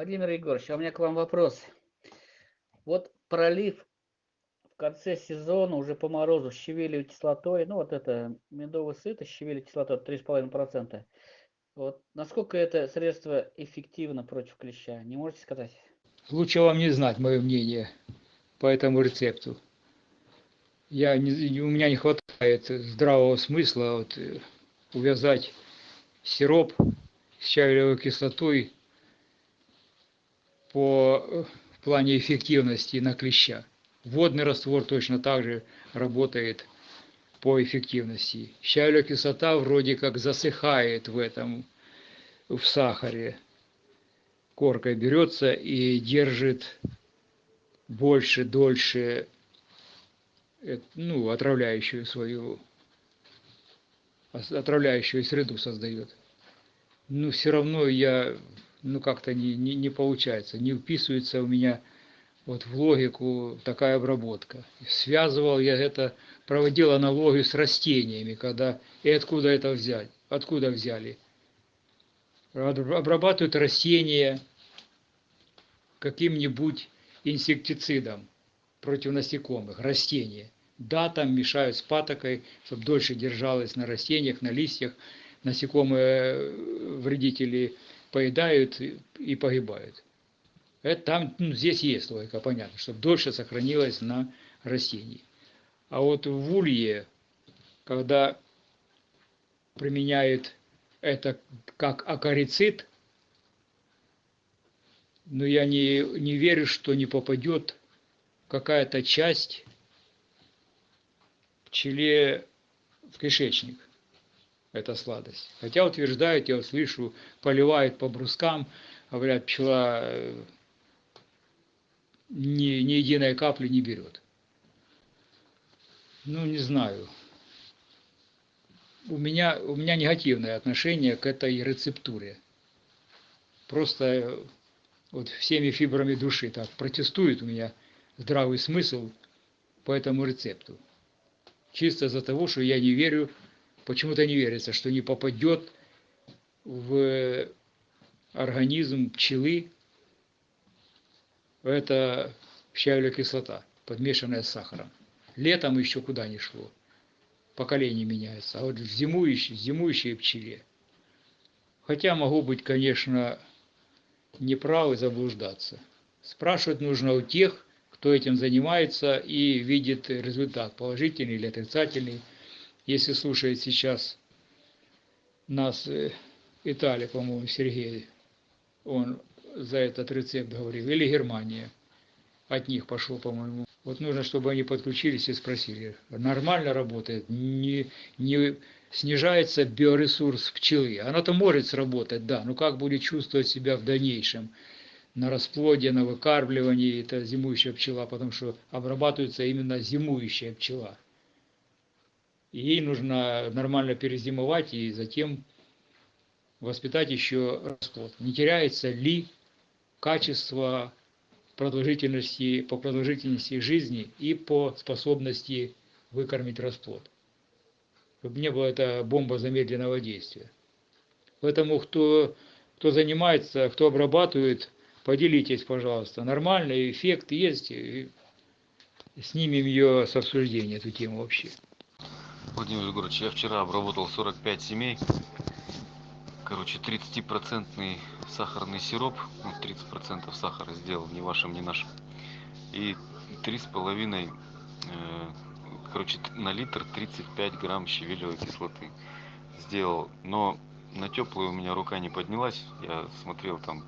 Владимир Егорович, а у меня к вам вопрос. Вот пролив в конце сезона уже по морозу с щавелевой кислотой, ну вот это медовый сыто с щавелевой кислотой 3,5%. Вот насколько это средство эффективно против клеща, не можете сказать? Лучше вам не знать мое мнение по этому рецепту. Я не, у меня не хватает здравого смысла вот, э, увязать сироп с щавелевой кислотой по э, плане эффективности на клеща. Водный раствор точно так же работает по эффективности. Щавелевая кислота вроде как засыхает в этом, в сахаре. Коркой берется и держит больше, дольше, э, ну, отравляющую свою, отравляющую среду создает. Но все равно я ну как-то не, не, не получается, не вписывается у меня вот в логику такая обработка. Связывал я это, проводил аналогию с растениями, когда и откуда это взять, откуда взяли. Обрабатывают растения каким-нибудь инсектицидом против насекомых, растения. Да, там мешают с патокой, чтобы дольше держалось на растениях, на листьях, насекомые вредители поедают и погибают. Это там, ну, здесь есть логика, понятно, чтобы дольше сохранилось на растении. А вот в улье, когда применяют это как акарицид, но я не, не верю, что не попадет какая-то часть пчеле в кишечник эта сладость. Хотя утверждают, я слышу, поливают по брускам, говорят, пчела э, ни, ни единой капли не берет. Ну, не знаю. У меня, у меня негативное отношение к этой рецептуре. Просто э, вот всеми фибрами души так протестует у меня здравый смысл по этому рецепту. Чисто из-за того, что я не верю почему-то не верится, что не попадет в организм пчелы это щавелевая кислота, подмешанная с сахаром. Летом еще куда не шло. Поколение меняется. А вот в зимующей, зимующей пчеле. Хотя могу быть, конечно, неправ и заблуждаться. Спрашивать нужно у тех, кто этим занимается и видит результат, положительный или отрицательный если слушает сейчас нас э, Италия, по-моему, Сергей, он за этот рецепт говорил, или Германия, от них пошел, по-моему. Вот нужно, чтобы они подключились и спросили, нормально работает, не, не снижается биоресурс пчелы. Она-то может сработать, да, но как будет чувствовать себя в дальнейшем? на расплоде, на выкармливании, это зимующая пчела, потому что обрабатывается именно зимующая пчела ей нужно нормально перезимовать и затем воспитать еще расплод. Не теряется ли качество продолжительности, по продолжительности жизни и по способности выкормить расплод. Чтобы не было это бомба замедленного действия. Поэтому кто, кто занимается, кто обрабатывает, поделитесь, пожалуйста. Нормальный эффект есть. И снимем ее с обсуждения, эту тему вообще. Владимир Егорович, я вчера обработал 45 семей. Короче, 30% сахарный сироп, ну, 30% сахара сделал, ни вашим, ни нашим. И 3,5, э, короче, на литр 35 грамм щавелевой кислоты сделал. Но на теплую у меня рука не поднялась. Я смотрел там,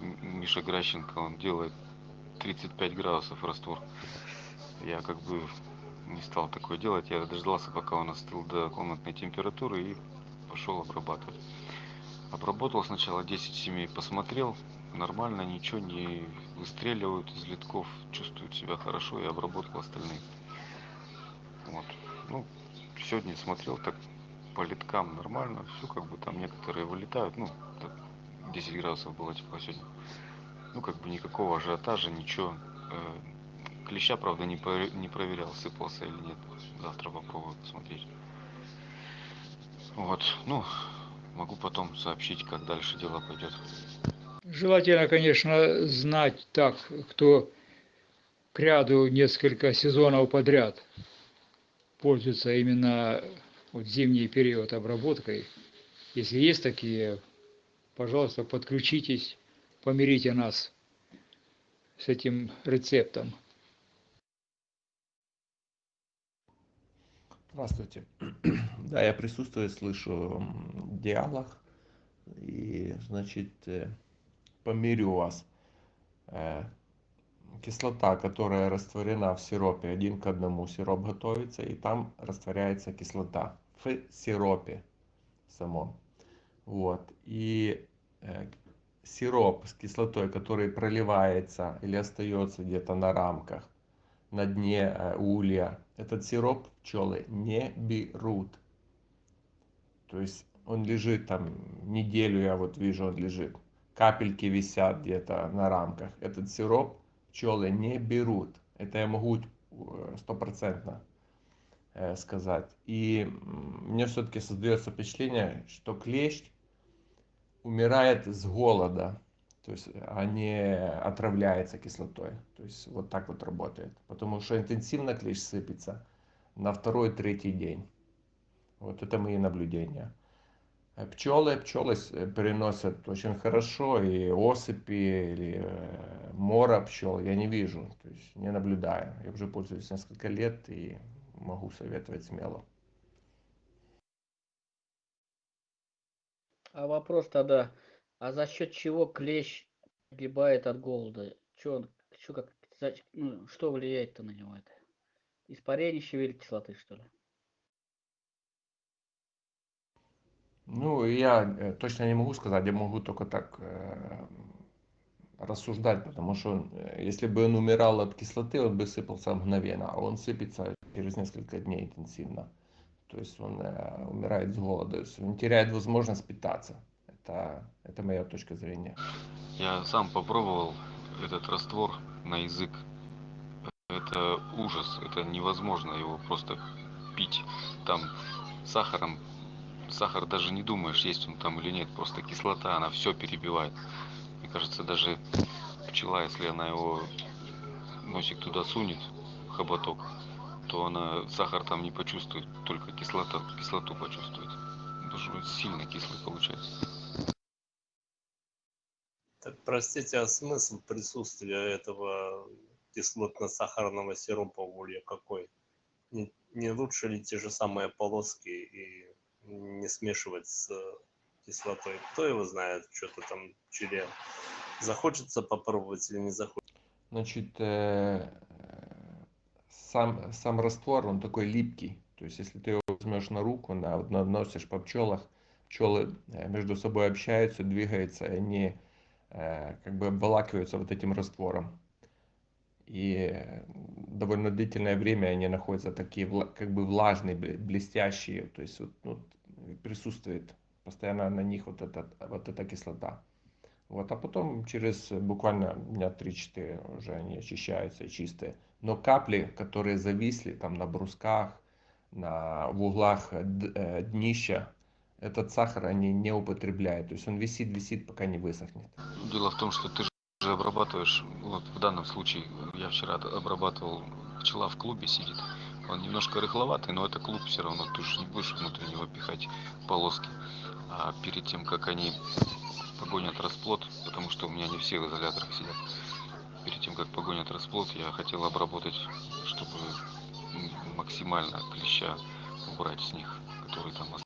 Миша Гращенко, он делает 35 градусов раствор. Я как бы не стал такое делать. Я дождался, пока он остыл до комнатной температуры и пошел обрабатывать. Обработал сначала 10 семей, посмотрел, нормально, ничего не выстреливают из литков, чувствуют себя хорошо и обработал остальные. Вот. Ну, сегодня смотрел так по литкам нормально, все как бы там некоторые вылетают, ну, 10 градусов было тепло сегодня. Ну, как бы никакого ажиотажа, ничего. Э, Клеща, правда, не, не проверял, сыпался или нет. Завтра попробую посмотреть. Вот, ну, могу потом сообщить, как дальше дело пойдет. Желательно, конечно, знать так, кто к ряду несколько сезонов подряд пользуется именно вот зимний период обработкой. Если есть такие, пожалуйста, подключитесь, помирите нас с этим рецептом. Здравствуйте. Да, я присутствую, слышу диалог. И, значит, э, помирю вас. Э, Кислота, которая растворена в сиропе, один к одному сироп готовится, и там растворяется кислота в сиропе самом. Вот. И э, сироп с кислотой, который проливается или остается где-то на рамках, на дне улья, этот сироп пчелы не берут. То есть он лежит там неделю, я вот вижу, он лежит. Капельки висят где-то на рамках. Этот сироп пчелы не берут. Это я могу э, стопроцентно э, сказать. И мне все-таки создается впечатление, что клещ умирает с голода, то есть, а не отравляется кислотой. То есть вот так вот работает. Потому что интенсивно клещ сыпется на второй-третий день. Вот это мои наблюдения. Э, Пчелы, пчелы э, переносят очень хорошо, и осыпи, или э, мора пчел я не вижу, то есть не наблюдаю. Я уже пользуюсь несколько лет и могу советовать смело. А вопрос тогда, а за счет чего клещ погибает от голода? Чё он, чё как, ну, что влияет-то на него это? Испарение щавелевой кислоты, что ли? Ну, я э, точно не могу сказать, я могу только так э, рассуждать, потому что э, если бы он умирал от кислоты, он бы сыпался мгновенно, а он сыпется через несколько дней интенсивно. То есть он э, умирает с голода, то есть он теряет возможность питаться. Это, это моя точка зрения. Я сам попробовал этот раствор на язык. Это ужас, это невозможно его просто пить. Там сахаром, сахар даже не думаешь, есть он там или нет, просто кислота, она все перебивает. Мне кажется, даже пчела, если она его носик туда сунет, хоботок, то она сахар там не почувствует, только кислота, кислоту почувствует. Даже сильно кислый получается. Так, простите, а смысл присутствия этого кислотно-сахарного сиропа в улье какой? Не, не лучше ли те же самые полоски и не смешивать с кислотой? Кто его знает, что-то там пчеле захочется попробовать или не захочется? Значит, э, сам, сам раствор, он такой липкий. То есть, если ты его возьмешь на руку, на, наносишь по пчелах, пчелы э, между собой общаются, двигаются, и они э, как бы обволакиваются вот этим раствором. И э, довольно длительное время они находятся такие как бы влажные, бле- блестящие. То есть вот, ну, присутствует постоянно на них вот, этот, вот эта кислота. Вот, а потом через буквально дня 3-4 уже они очищаются и чистые. Но капли, которые зависли там на брусках, на, в углах э, днища, этот сахар они не употребляют. То есть он висит, висит, пока не высохнет. Дело в том, что ты же обрабатываешь, вот в данном случае, я вчера обрабатывал, пчела в клубе сидит, он немножко рыхловатый, но это клуб все равно, ты же не будешь внутрь него пихать полоски. А перед тем, как они погонят расплод, потому что у меня не все в изоляторах сидят, перед тем, как погонят расплод, я хотел обработать, чтобы максимально клеща убрать с них, который там остался.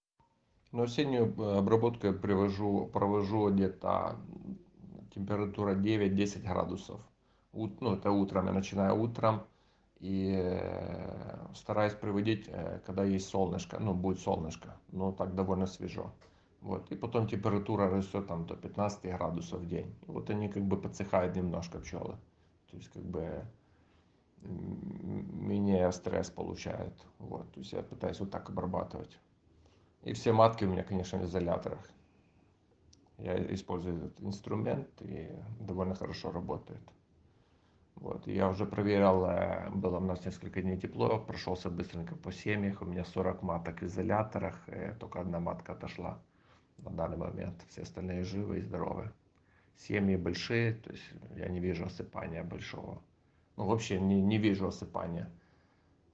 Но осеннюю э, обработку я привожу, провожу где-то температура 9-10 градусов. Ут- Ну, это утром, я начинаю утром и э, стараюсь приводить, э, когда есть солнышко, ну, будет солнышко, но так довольно свежо. Вот, и потом температура растет там до 15 градусов в день. И вот они как бы подсыхают немножко пчелы. То есть как бы менее стресс получают. Вот, то есть я пытаюсь вот так обрабатывать. И все матки у меня, конечно, в изоляторах. Я использую этот инструмент и довольно хорошо работает. Вот. Я уже проверял, э, было у нас несколько дней тепло, прошелся быстренько по семьях, у меня 40 маток в изоляторах, только одна матка отошла на данный момент, все остальные живы и здоровы. семьи большие, то есть я не вижу осыпания большого. Ну, вообще не, не вижу осыпания.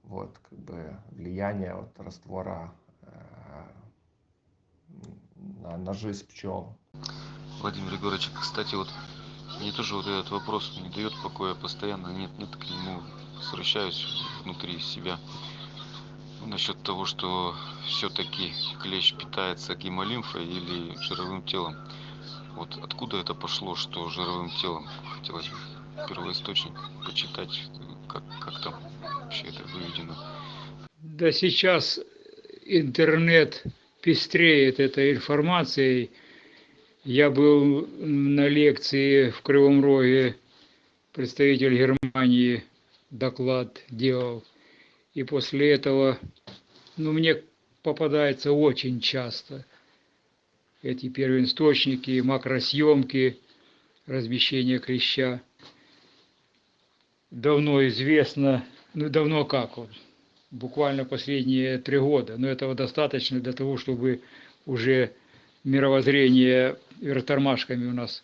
Вот, как бы влияние вот раствора на, на жизнь пчел. Владимир Егорович, кстати, вот мне тоже вот этот вопрос не дает покоя постоянно, нет, нет, к нему возвращаюсь внутри себя. Насчет того, что все-таки клещ питается гемолимфой или жировым телом. Вот откуда это пошло, что жировым телом? Хотелось бы первоисточник почитать, как, как там вообще это выведено. Да сейчас интернет пестреет этой информацией. Я был на лекции в Кривом Роге, представитель Германии доклад делал. И после этого, ну, мне попадается очень часто эти первоисточники, макросъемки, размещение клеща. Давно известно, ну, давно как вот, буквально последние три года, но этого достаточно для того, чтобы уже мировоззрение вертормашками у нас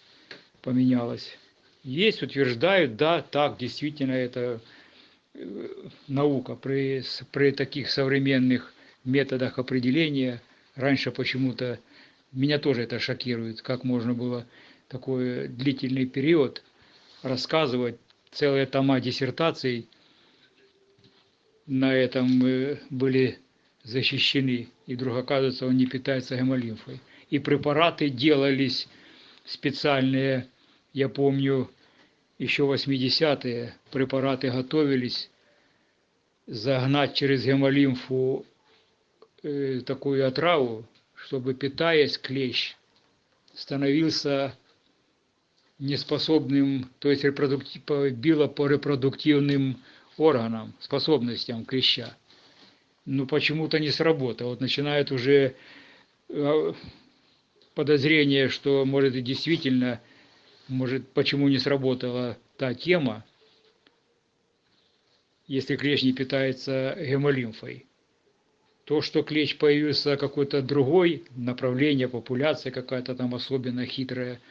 поменялось. Есть, утверждают, да, так, действительно, это э, наука при, при таких современных методах определения. Раньше почему-то меня тоже это шокирует, как можно было такой длительный период рассказывать целые тома диссертаций на этом э, были защищены, и вдруг оказывается, он не питается гемолимфой. И препараты делались специальные, я помню, еще 80-е препараты готовились загнать через гемолимфу э, такую отраву, чтобы, питаясь клещ, становился неспособным, то есть репродуктив, било по репродуктивным органам, способностям клеща. Но почему-то не сработало. Вот начинает уже э, подозрение, что может и действительно, может, почему не сработала та тема, если клещ не питается гемолимфой. То, что клещ появился какой-то другой, направление, популяция какая-то там особенно хитрая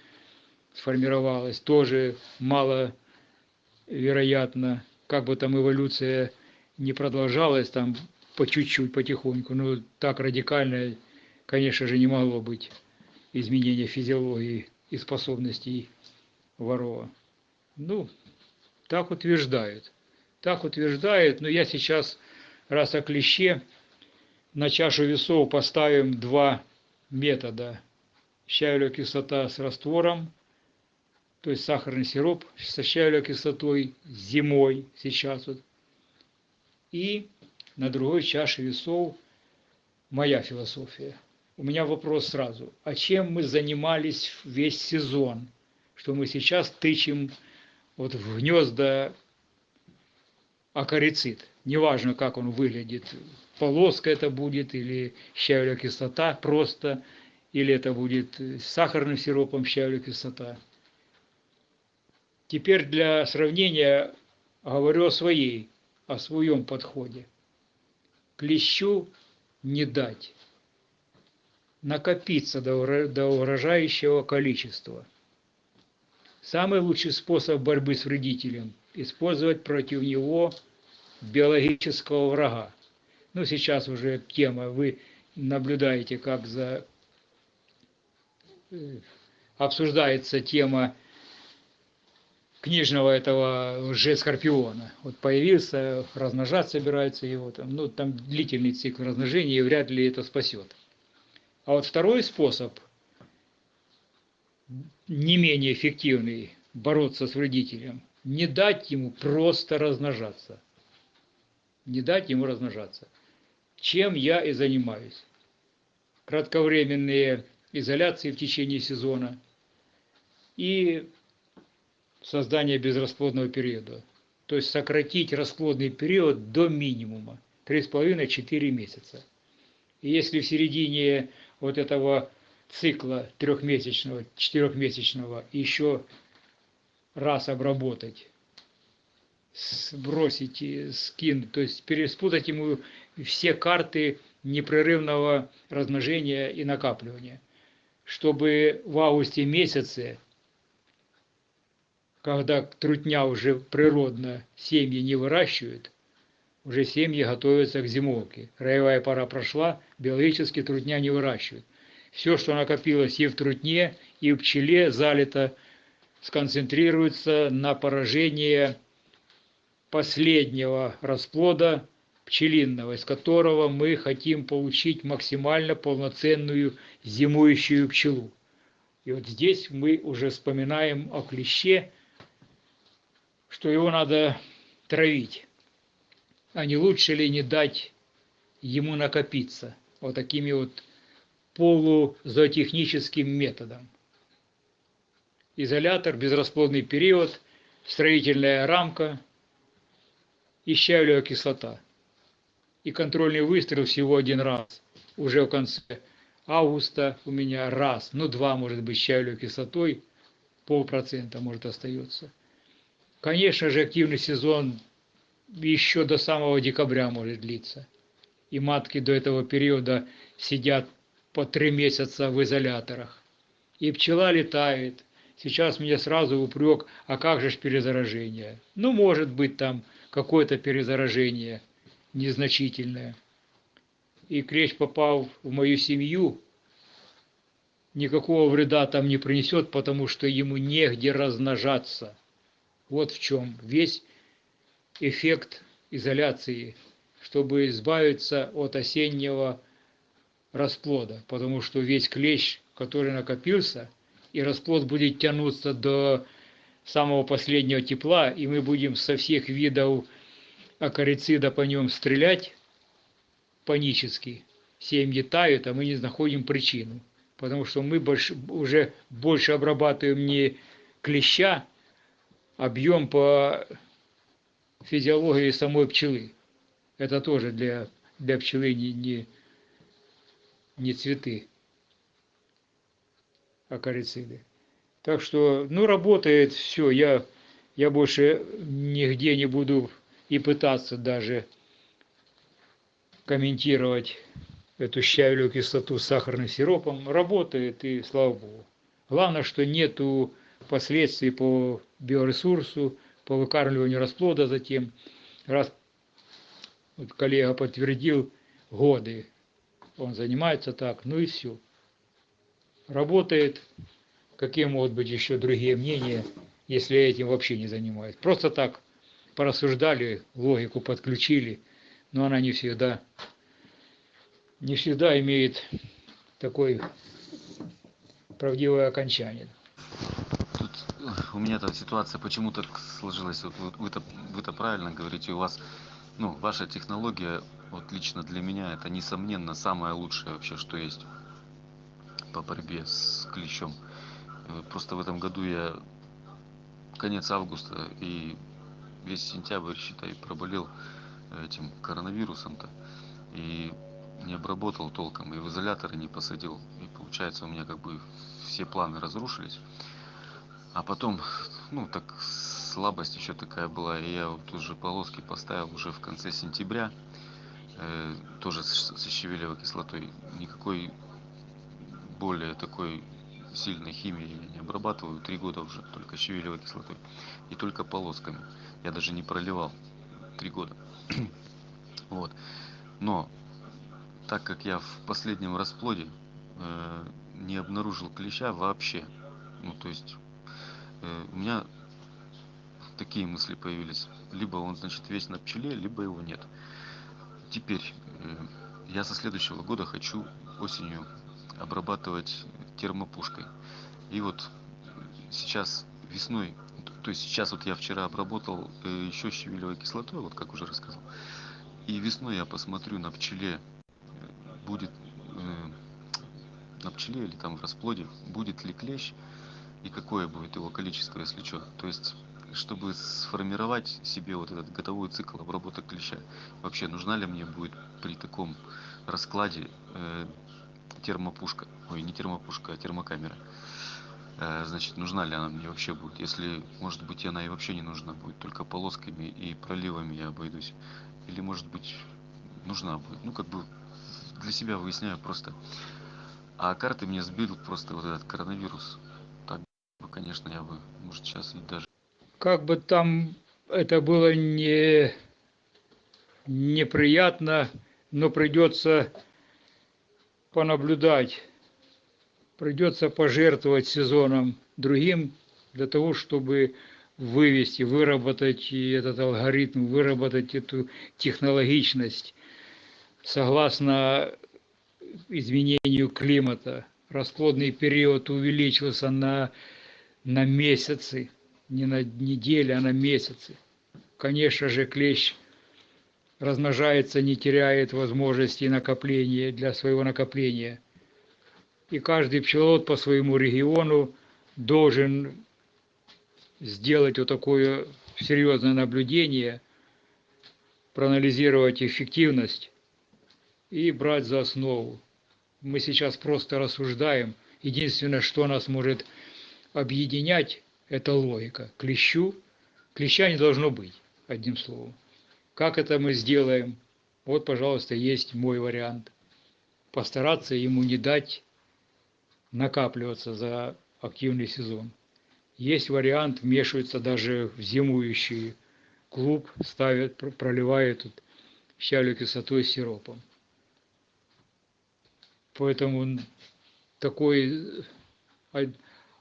сформировалась, тоже мало вероятно, как бы там эволюция не продолжалась, там по чуть-чуть, потихоньку, но так радикально, конечно же, не могло быть изменения физиологии и способностей ворова. Ну, так утверждают. Так утверждают, но я сейчас, раз о клеще, на чашу весов поставим два метода. Щавелевая кислота с раствором, то есть сахарный сироп со щавелевой кислотой зимой сейчас вот. И на другой чаше весов моя философия. У меня вопрос сразу. А чем мы занимались весь сезон? Что мы сейчас тычем вот в гнезда акарицид. Неважно, как он выглядит. Полоска это будет или щавелевая кислота просто, или это будет с сахарным сиропом щавелевая кислота. Теперь для сравнения говорю о своей, о своем подходе. Клещу не дать накопиться до, урожающего количества. Самый лучший способ борьбы с вредителем – использовать против него биологического врага. Ну, сейчас уже тема, вы наблюдаете, как за э, обсуждается тема книжного этого лже-скорпиона. Вот появился, размножать собирается его, там, ну, там длительный цикл размножения, и вряд ли это спасет. А вот второй способ, не менее эффективный, бороться с вредителем, не дать ему просто размножаться. Не дать ему размножаться. Чем я и занимаюсь. Кратковременные изоляции в течение сезона и создание безрасплодного периода. То есть сократить расплодный период до минимума. 3,5-4 месяца. И если в середине вот этого цикла трехмесячного, четырехмесячного еще раз обработать, сбросить, скинуть, то есть переспутать ему все карты непрерывного размножения и накапливания, чтобы в августе месяце когда трутня уже природно семьи не выращивают, уже семьи готовятся к зимовке. Роевая пора прошла, биологически трутня не выращивают. Все, что накопилось и в трутне, и в пчеле залито, сконцентрируется на поражение последнего расплода пчелиного, из которого мы хотим получить максимально полноценную зимующую пчелу. И вот здесь мы уже вспоминаем о клеще, что его надо травить. А не лучше ли не дать ему накопиться вот такими вот полузоотехническим методом. Изолятор, безрасплодный период, строительная рамка и щавлевая кислота. И контрольный выстрел всего один раз. Уже в конце августа у меня раз, ну два может быть щавлевой кислотой, полпроцента может остается. Конечно же, активный сезон еще до самого декабря может длиться. И матки до этого периода сидят по три месяца в изоляторах. И пчела летает. Сейчас мне сразу упрек, а как же ж перезаражение? Ну, может быть, там какое-то перезаражение незначительное. И клещ попал в мою семью, никакого вреда там не принесет, потому что ему негде размножаться. Вот в чем весь эффект изоляции, чтобы избавиться от осеннего расплода, потому что весь клещ, который накопился, и расплод будет тянуться до самого последнего тепла, и мы будем со всех видов акарицида по нем стрелять панически. Семьи тают, а мы не находим причину. Потому что мы больше, уже больше обрабатываем не клеща, объем по физиологии самой пчелы. Это тоже для, для пчелы не, не, не цветы, акарициды. Так что, ну, работает все. Я, я больше нигде не буду и пытаться даже комментировать эту щавелевую кислоту с сахарным сиропом. Работает, и слава богу. Главное, что нету последствий по биоресурсу, по выкармливанию расплода затем. Раз вот коллега подтвердил годы, он занимается так, ну и все. Работает. Какие могут быть еще другие мнения, если этим вообще не занимаюсь? Просто так порассуждали, логику подключили, но она не всегда, не всегда имеет такой правдивое окончание. У меня там ситуация почему так сложилась. Вот вы, вы-то, вы-то правильно говорите, у вас, ну, ваша технология, вот лично для меня, это несомненно самое лучшее вообще, что есть по борьбе с клещом. Э, Просто в этом году я конец августа и весь сентябрь, считай, проболел этим коронавирусом-то. И не обработал толком, и в изоляторы не посадил. И получается у меня как бы все планы разрушились. А потом, ну так слабость еще такая была, и я вот уже полоски поставил уже в конце сентября, э, тоже с, со щавелевой кислотой. Никакой более такой сильной химии я не обрабатываю, три года уже только щавелевой кислотой и только полосками. Я даже не проливал три года. вот. Но так как я в последнем расплоде э, не обнаружил клеща вообще, ну то есть у меня такие мысли появились. Либо он, значит, весь на пчеле, либо его нет. Теперь э, я со следующего года хочу осенью обрабатывать термопушкой. И вот сейчас весной, то есть сейчас вот я вчера обработал э, еще щавелевой кислотой, вот как уже рассказал. И весной я посмотрю на пчеле, э, будет э, на пчеле или там в расплоде, будет ли клещ и какое будет его количество, если что. То есть чтобы сформировать себе вот этот годовой цикл обработок клеща. Вообще, нужна ли мне будет при таком раскладе э, термопушка, ой, не термопушка, а термокамера. Э, значит, нужна ли она мне вообще будет? Если, может быть, она и вообще не нужна будет, только полосками и проливами я обойдусь. Или, может быть, нужна будет. Ну, как бы для себя выясняю просто. А карты мне сбил просто вот этот коронавирус. Конечно, я бы, может, сейчас и даже как бы там это было не неприятно, но придется понаблюдать, придется пожертвовать сезоном другим для того, чтобы вывести, выработать этот алгоритм, выработать эту технологичность согласно изменению климата. Расплодный период увеличился на, на месяцы, не на недели, а на месяцы. Конечно же, клещ размножается, не теряет возможности накопления для своего накопления. И каждый пчеловод по своему региону должен сделать вот такое серьезное наблюдение, проанализировать эффективность и брать за основу. Мы сейчас просто рассуждаем. Единственное, что нас может объединять, это логика. Клещу, клеща не должно быть, одним словом. Как это мы сделаем? Вот, пожалуйста, есть мой вариант. Постараться ему не дать накапливаться за активный сезон. Есть вариант, вмешиваются даже в зимующий клуб, ставят, проливают тут щавлю кислотой с сиропом. Поэтому такой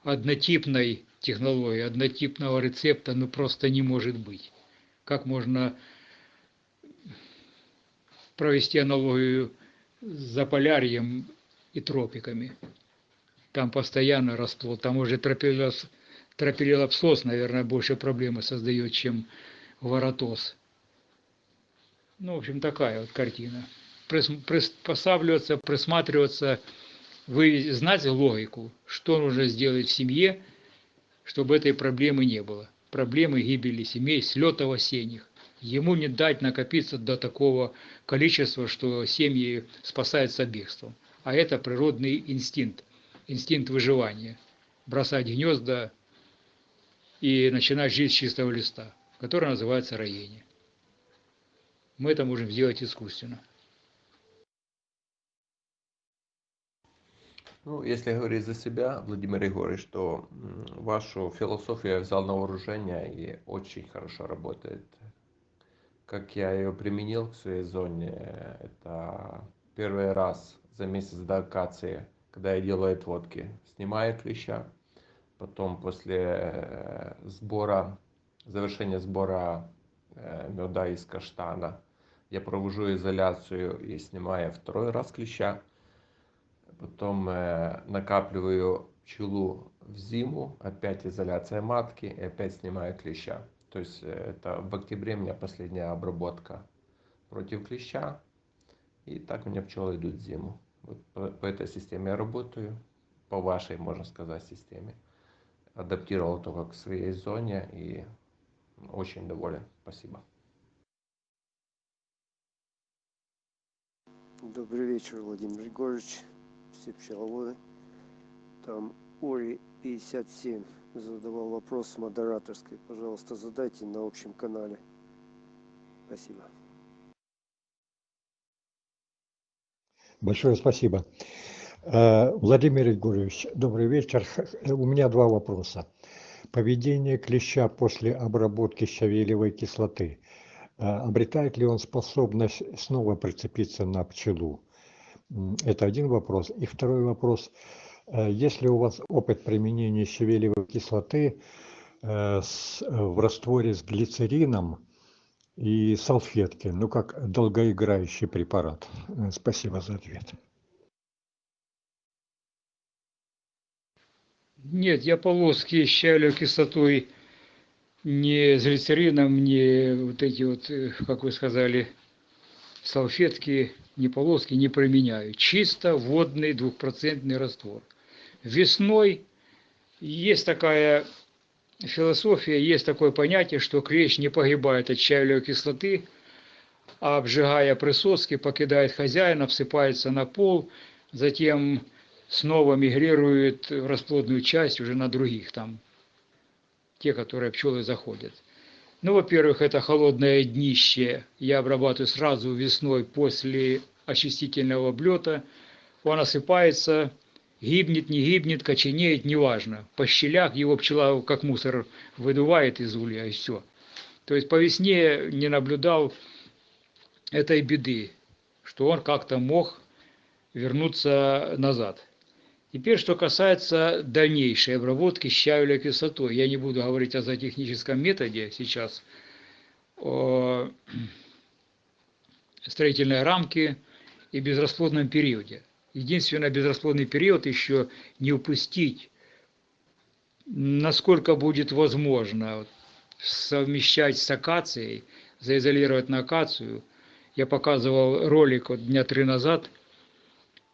однотипной технологии, однотипного рецепта ну просто не может быть. Как можно провести аналогию с Заполярьем и тропиками? Там постоянно расплод, там уже тропилос наверное, больше проблемы создает, чем воротоз. Ну, в общем, такая вот картина. Приспосабливаться, присматриваться, вы знаете логику, что нужно сделать в семье, чтобы этой проблемы не было. Проблемы гибели семей, слетов осенних. Ему не дать накопиться до такого количества, что семьи спасаются бегством. А это природный инстинкт, инстинкт выживания. Бросать гнезда, и начинать жить с чистого листа, который называется роение. Мы это можем сделать искусственно. Ну, если говорить за себя, Владимир Егорович, то вашу философию я взял на вооружение и очень хорошо работает. Как я ее применил к своей зоне, это первый раз за месяц до акации, когда я делаю отводки, снимаю клеща, потом после э, сбора, завершения сбора э, меда из каштана, я провожу изоляцию и снимаю второй раз клеща. Потом э, накапливаю пчелу в зиму, опять изоляция матки и опять снимаю клеща. То есть это в октябре у меня последняя обработка против клеща. И так у меня пчелы идут в зиму. Вот по, по этой системе я работаю, по вашей, можно сказать, системе адаптировал только к своей зоне и очень доволен. Спасибо. Добрый вечер, Владимир Егорович, все пчеловоды. Там Ори 57 задавал вопрос модераторской. Пожалуйста, задайте на общем канале. Спасибо. Большое спасибо. Э, Владимир Егорович, добрый вечер. У меня два вопроса. Поведение клеща после обработки щавелевой кислоты. Э, обретает ли он способность снова прицепиться на пчелу? Это один вопрос. И второй вопрос. Э, есть ли у вас опыт применения щавелевой кислоты в растворе с глицерином и салфетки, ну как долгоиграющий препарат? Спасибо за ответ. Нет, я полоски щавелевой кислотой не с глицерином, не вот эти вот, э, как вы сказали, салфетки, не полоски не применяю. Чисто водный двухпроцентный раствор. Весной есть такая философия, есть такое понятие, что клещ не погибает от щавелевой кислоты, а обжигая присоски, покидает хозяина, всыпается на пол, затем снова мигрирует в расплодную часть уже на других там, те, которые пчелы заходят. Ну, во-первых, это холодное днище я обрабатываю сразу весной после очистительного облета. Он осыпается, Гибнет, не гибнет, коченеет, неважно. По щелях его пчела как мусор выдувает из улья, и все. То есть по весне не наблюдал этой беды, что он как-то мог вернуться назад. Теперь, что касается дальнейшей обработки щавеля кислотой. Я не буду говорить о зоотехническом методе сейчас, о строительной рамке и безрасплодном периоде. Единственное, безрасплодный период еще не упустить, насколько будет возможно совмещать с акацией, заизолировать на акацию. Я показывал ролик вот дня три назад.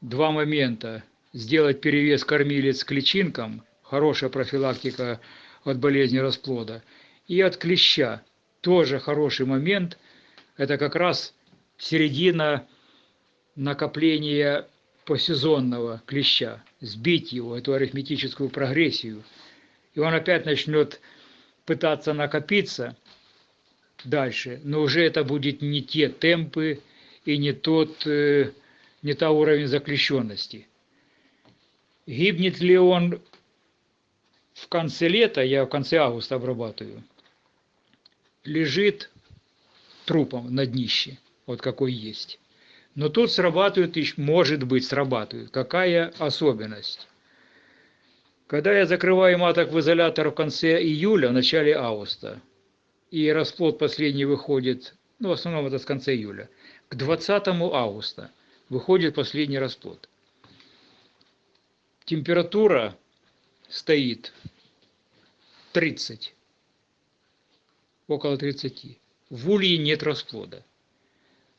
Два момента. Сделать перевес кормилец к личинкам, хорошая профилактика от болезни расплода, и от клеща, тоже хороший момент. Это как раз середина накопления посезонного клеща, сбить его, эту арифметическую прогрессию, и он опять начнет пытаться накопиться дальше, но уже это будет не те темпы и не тот, э, не та уровень заклещенности. Гибнет ли он в конце лета, я в конце августа обрабатываю, лежит трупом на днище, вот какой есть. Но тут срабатывает, может быть, срабатывает. Какая особенность? Когда я закрываю маток в изолятор в конце июля, в начале августа, и расплод последний выходит, ну, в основном это с конца июля, к 20 августа выходит последний расплод. Температура стоит 30, около 30. В улье нет расплода.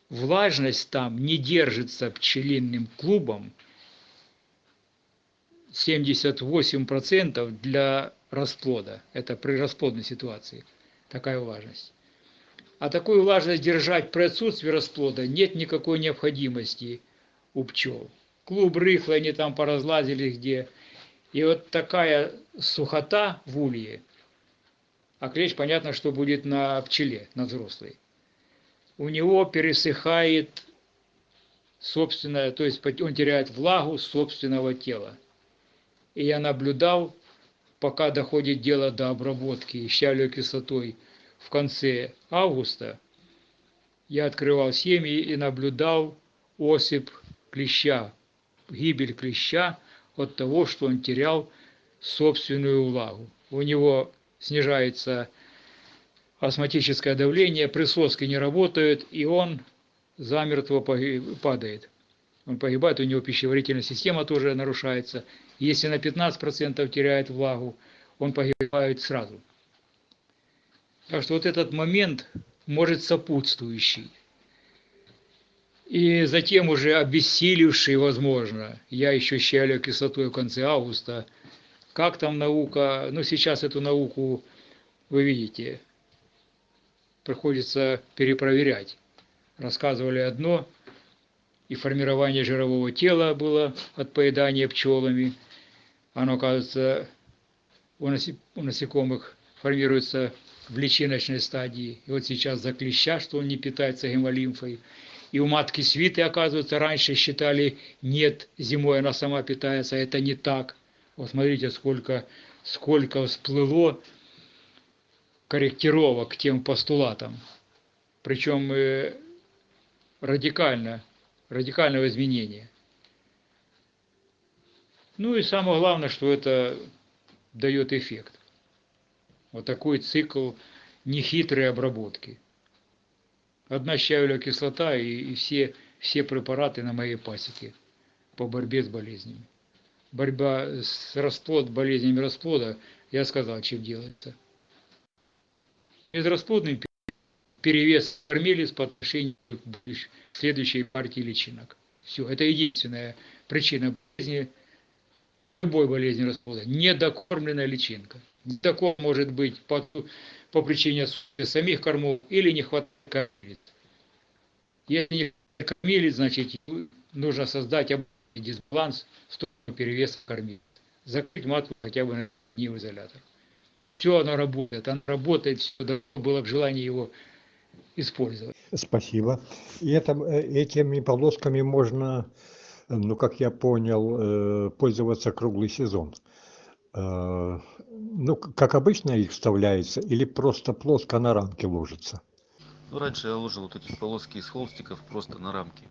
Влажность там не держится пчелиным клубом 78% для расплода. Это при расплодной ситуации такая влажность. А такую влажность держать при отсутствии расплода нет никакой необходимости у пчел. Клуб рыхлый, они там поразлазили где. И вот такая сухота в улье, а клещ, понятно, что будет на пчеле, на взрослой. У него пересыхает собственное, то есть он теряет влагу собственного тела. И я наблюдал, пока доходит дело до обработки щавлевой кислотой в конце августа, я открывал семьи и наблюдал осип клеща, гибель клеща от того, что он терял собственную влагу. У него снижается астматическое давление, присоски не работают, и он замертво падает. Он погибает, у него пищеварительная система тоже нарушается. Если на 15% теряет влагу, он погибает сразу. Так что вот этот момент может сопутствующий. И затем уже обессиливший, возможно, я еще щелю кислотой в конце августа. Как там наука, ну сейчас эту науку, вы видите, приходится перепроверять. Рассказывали одно, и формирование жирового тела было от поедания пчелами. Оно, кажется, у насекомых формируется в личиночной стадии. И вот сейчас за клеща, что он не питается гемолимфой. И у матки свиты, оказывается, раньше считали, нет, зимой она сама питается, а это не так. Вот смотрите, сколько, сколько всплыло корректировок к тем постулатам. Причем э, радикально, радикального изменения. Ну и самое главное, что это дает эффект. Вот такой цикл нехитрой обработки. Одна щавелевая кислота и, и все, все препараты на моей пасеке по борьбе с болезнями. Борьба с расплод, болезнями расплода, я сказал, чем делается. Безрасплодный перевес кормилец по отношению к следующей партии личинок. Все, это единственная причина болезни, любой болезни расплода. Недокормленная личинка. Такое может быть по, по причине самих кормов или не хватает кормилец. Если не кормилец, значит нужно создать дисбаланс в сторону перевеса кормилец. Закрыть матку хотя бы на в изолятор. Все оно работает, оно работает, все было бы желание его использовать. Спасибо. И это, этими полосками можно ну, как я понял, э, пользоваться круглый сезон. Э, Ну, как обычно их вставляется или просто плоско на рамке ложится? Ну, раньше я ложил вот эти полоски из холстиков просто на рамки.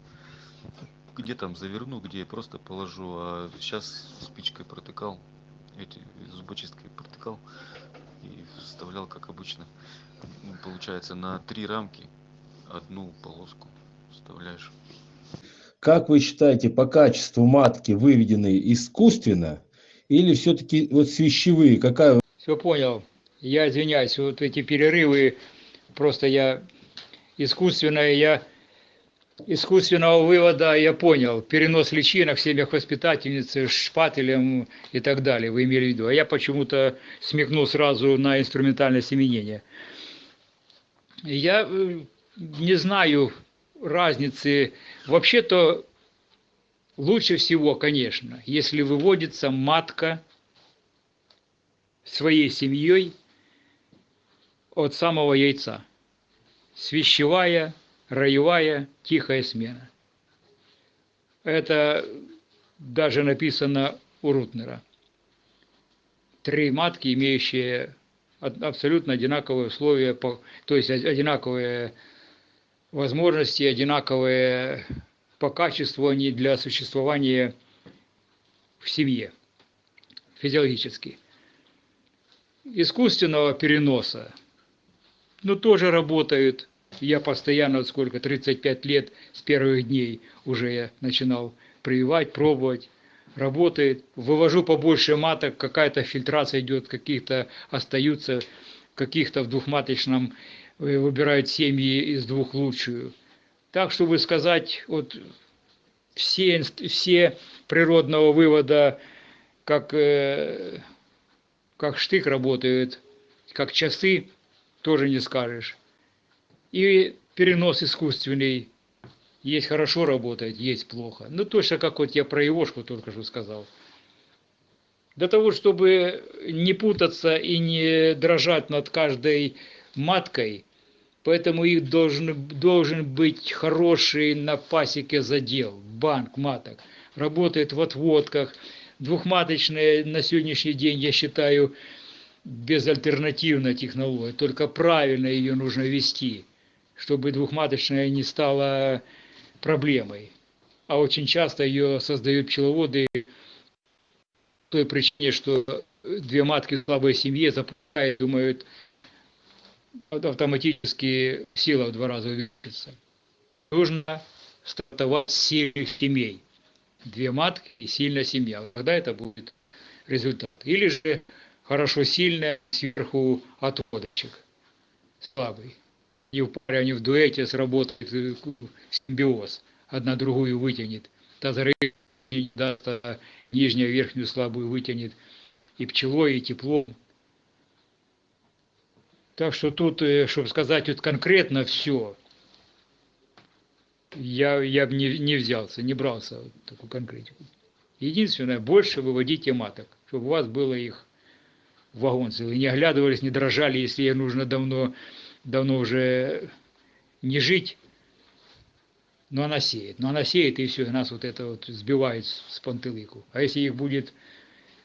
Где там заверну, где просто положу, а сейчас спичкой протыкал, эти зубочисткой протыкал и вставлял как обычно. Получается на три рамки одну полоску вставляешь. Как вы считаете, по качеству матки выведены искусственно или все-таки вот свящевые? Какая Все понял. Я извиняюсь, вот эти перерывы, просто я искусственное, я искусственного вывода я понял. Перенос личинок в семьях воспитательницы шпателем и так далее, вы имели в виду. А я почему-то смекнул сразу на инструментальное семенение. Я э, не знаю разницы. Вообще-то лучше всего, конечно, если выводится матка своей семьей от самого яйца. Свящевая, роевая, тихая смена. Это даже написано у Рутнера. Три матки, имеющие абсолютно одинаковые условия, то есть од- одинаковые возможности, одинаковые по качеству они для существования в семье физиологически искусственного переноса, ну, тоже работают. Я постоянно, сколько, 35 лет с первых дней уже я начинал прививать, пробовать. Работает. Вывожу побольше маток, какая-то фильтрация идет, каких-то остаются, каких-то в двухматочном выбирают семьи из двух лучшую. Так, чтобы сказать, вот все, все природного вывода, как э, как штык работает, как часы, тоже не скажешь. И перенос искусственный. Есть хорошо работает, есть плохо. Ну, точно как вот я про Ивошку только что сказал. Для того, чтобы не путаться и не дрожать над каждой маткой, поэтому их должен, должен быть хороший на пасеке задел, банк маток. Работает в отводках, двухматочная на сегодняшний день, я считаю, безальтернативная технология. Только правильно ее нужно вести, чтобы двухматочная не стала проблемой. А очень часто ее создают пчеловоды той причине, что две матки слабой семье запускают, думают, автоматически сила в два раза увеличится. Нужно стартовать сильных семей две матки и сильная семья. Тогда это будет результат. Или же хорошо сильная, сверху отводочек, слабый. И в паре они в дуэте сработает э, симбиоз. Одна другую вытянет. Тазары даст, а нижняя верхнюю слабую вытянет. И пчелой, и теплом. Так что тут, э, чтобы сказать вот конкретно все, я, я бы не, не взялся, не брался вот такую конкретику. Единственное, больше выводите маток, чтобы у вас было их вагон целый. Не оглядывались, не дрожали, если ей нужно давно, давно уже не жить. Но она сеет. Но она сеет, и все, и нас вот это вот сбивает с пантелыку. А если их будет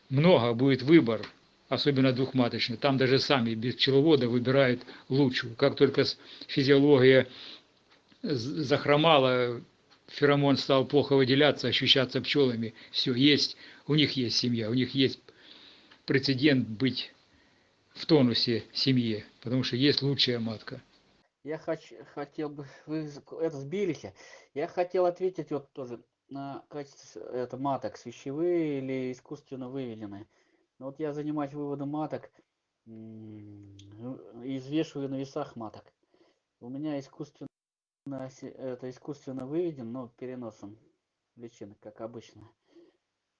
много, будет выбор, особенно двухматочный, там даже сами без пчеловода выбирают лучшую. Как только физиология захромала, феромон стал плохо выделяться, ощущаться пчелами, все, есть, у них есть семья, у них есть прецедент быть в тонусе семье, потому что есть лучшая матка. Я хоч, хотел бы, вы это сбились. Я хотел ответить вот тоже на качество это маток, свящевые или искусственно выведенные. Ну Вот я занимаюсь выводом маток и взвешиваю на весах маток. У меня искусственно, это искусственно выведен, но переносом личинок, как обычно.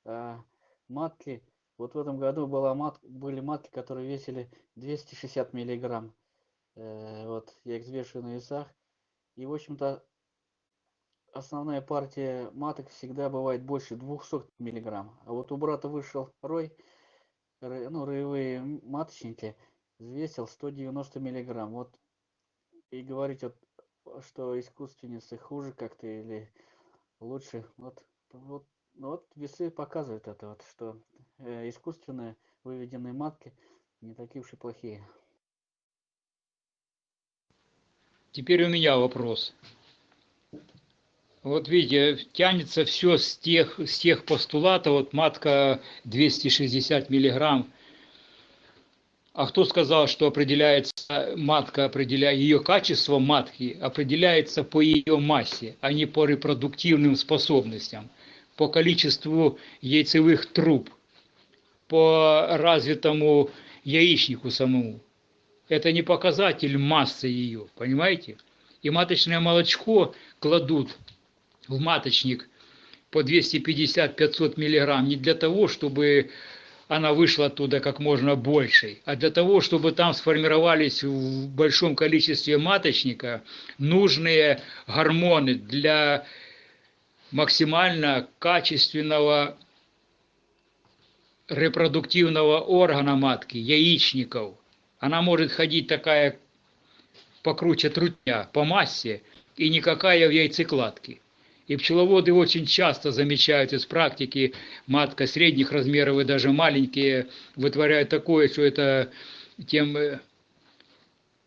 А матки, вот в этом году была мат, были матки, которые весили 260 миллиграмм. Э, вот я их взвешиваю на весах. И, в общем-то, основная партия маток всегда бывает больше 200 миллиграмм. А вот у брата вышел рой, ну, роевые маточники, взвесил 190 миллиграмм. Вот и говорить, вот, что искусственницы хуже как-то или лучше, вот Вот, ну вот весы показывают это вот, что э, искусственные выведенные матки не такие уж и плохие. Теперь у меня вопрос. Вот видите, тянется все с тех, с тех постулатов, вот матка 260 миллиграмм. А кто сказал, что определяется матка, определяя ее качество матки, определяется по ее массе, а не по репродуктивным способностям, по количеству яйцевых труб, по развитому яичнику самому. Это не показатель массы ее, понимаете? И маточное молочко кладут в маточник по 250-500 миллиграмм не для того, чтобы она вышла оттуда как можно большей, а для того, чтобы там сформировались в большом количестве маточника нужные гормоны для максимально качественного репродуктивного органа матки, яичников. Она может ходить такая покруче трутня по массе и никакая в яйцекладке. И пчеловоды очень часто замечают из практики, матка средних размеров и даже маленькие вытворяют такое, что это тем э,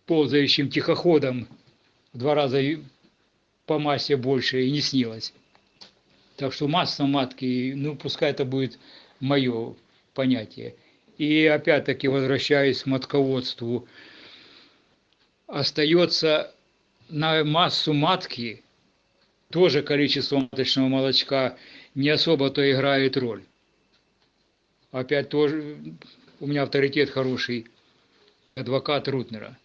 ползающим тихоходом в два раза по массе больше и не снилось. Так что масса матки, ну пускай это будет мое понятие. И опять-таки возвращаясь к матководству, остается на массу матки тоже количество маточного молочка не особо-то играет роль. Опять тоже у меня авторитет хороший, адвокат Рутнера.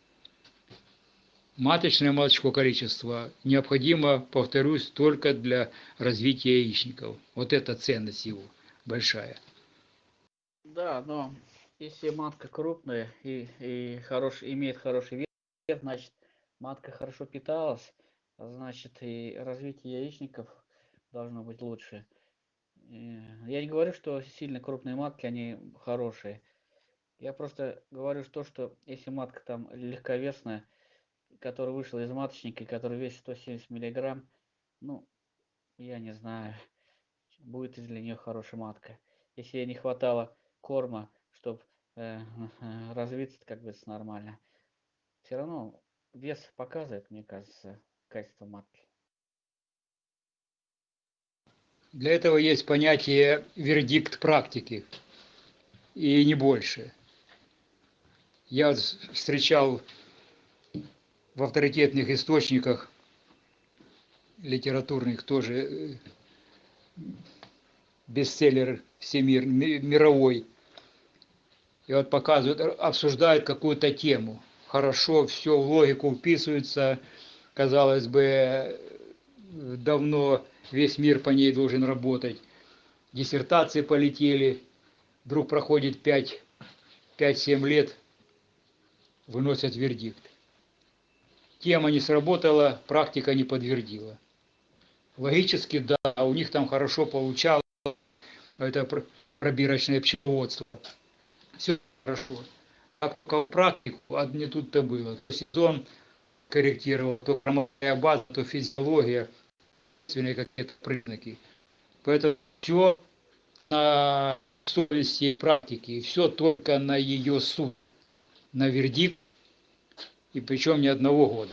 Маточное молочко количество необходимо, повторюсь, только для развития яичников. Вот это ценность его большая. Да, но если матка крупная и, и хорош, имеет хороший вес, значит матка хорошо питалась, значит и развитие яичников должно быть лучше. Я не говорю, что сильно крупные матки, они хорошие. Я просто говорю то, что если матка там легковесная, которая вышла из маточника, которая весит 170 миллиграмм, ну, я не знаю, будет из для нее хорошая матка. Если ей не хватало корма, чтобы э, развиться, как бы нормально. Все равно вес показывает, мне кажется, качество матки. Для этого есть понятие вердикт практики, и не больше. Я встречал в авторитетных источниках литературных тоже э, бестселлер всемир, мировой. И вот показывают, обсуждают какую-то тему. Хорошо, все в логику вписывается. Казалось бы, давно весь мир по ней должен работать. Диссертации полетели. Вдруг проходит 5-7 лет, выносят вердикт. Тема не сработала, практика не подтвердила. Логически, да, у них там хорошо получалось это пробирочное пчеловодство. Все хорошо. А практику, а не тут-то было. Сезон корректировал, то кормовая база, то физиология, какие-то признаки. Поэтому все на совести практики, все только на ее суд, на вердикт, и причем не одного года.